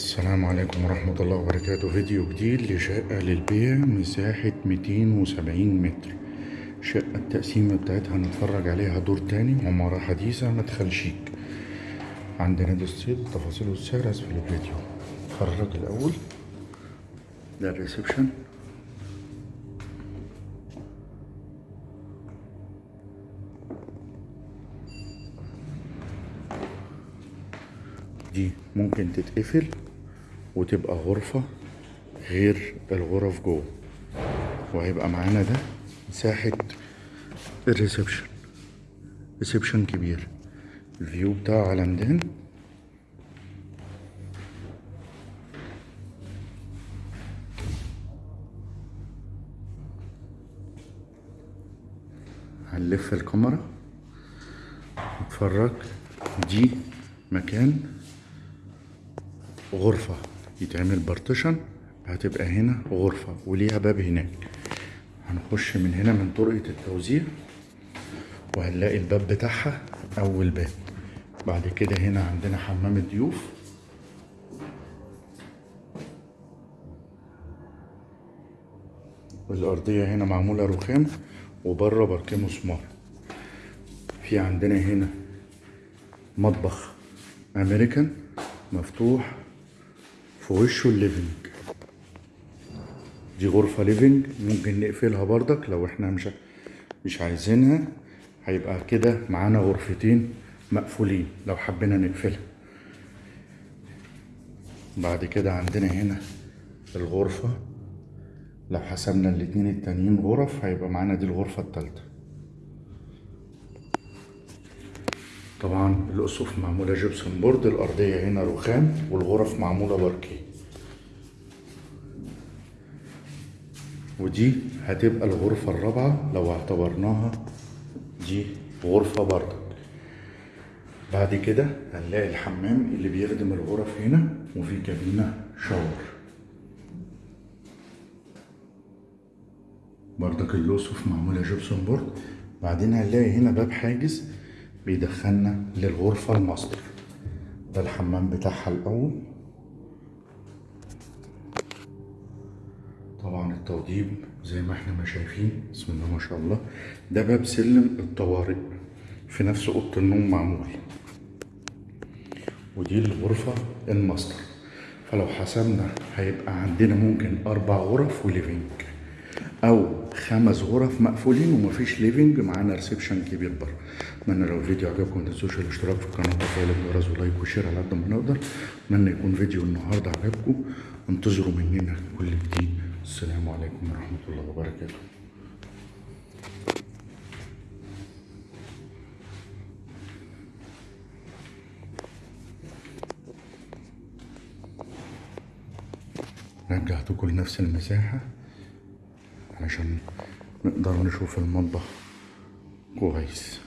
السلام عليكم ورحمة الله وبركاته. فيديو جديد لشقة للبيع مساحة 270 متر. شقة التقسيمة بتاعتها هنتفرج عليها دور تاني عمارة حديثة مدخل شيك. عندنا دي الصيد تفاصيل والسعر أسفل الفيديو. اتفرج الأول. ده الريسبشن. دي ممكن تتقفل. وتبقى غرفة غير الغرف جوه. وهيبقى معانا ده مساحة ال reception. reception كبير. ال view بتاعه على ميدان هنلف الكاميرا. نتفرج. دي مكان غرفة. يتعمل بارتيشن هتبقى هنا غرفة وليها باب هناك. هنخش من هنا من طرقة التوزيع وهنلاقي الباب بتاعها أول باب. بعد كده هنا عندنا حمام الضيوف. الأرضية هنا معمولة رخام وبره باركيه مسمار. في عندنا هنا مطبخ أمريكان مفتوح في وشه ال living. دي غرفة living ممكن نقفلها بردك لو إحنا مش مش عايزينها. هيبقى كده معانا غرفتين مقفولين لو حبينا نقفلها. بعد كده عندنا هنا الغرفة. لو حسبنا الاتنين التانيين غرف هيبقى معانا دي الغرفة التالتة. طبعا الأسقف معمولة جبسون بورد الأرضية هنا رخام والغرف معمولة باركيه. ودي هتبقى الغرفة الرابعة لو اعتبرناها دي غرفة بردك بعد كده هنلاقي الحمام اللي بيخدم الغرف هنا وفي كابينة shower. بردك الأسقف معمولة gypsum board. بعدين هنلاقي هنا باب حاجز. بيدخلنا للغرفة الماستر ده الحمام بتاعها الأول. طبعا التوضيب زي ما إحنا ما شايفين. بسم الله ما شاء الله. ده باب سلم الطوارئ في نفس أوضة النوم معمول. ودي الغرفة الماستر فلو حسبنا هيبقى عندنا ممكن أربع غرف و living أو خمس غرف مقفولين ومفيش living معانا reception كبير بره. أتمنى لو الفيديو عجبكم ما تنسوش الاشتراك في القناة وتفعيل الجرس و like و share على قد ما نقدر. أتمنى يكون فيديو النهارده عجبكم. انتظروا مننا كل جديد. السلام عليكم ورحمة الله وبركاته. رجعتكم لنفس المساحة. علشان نقدر نشوف المطبخ كويس.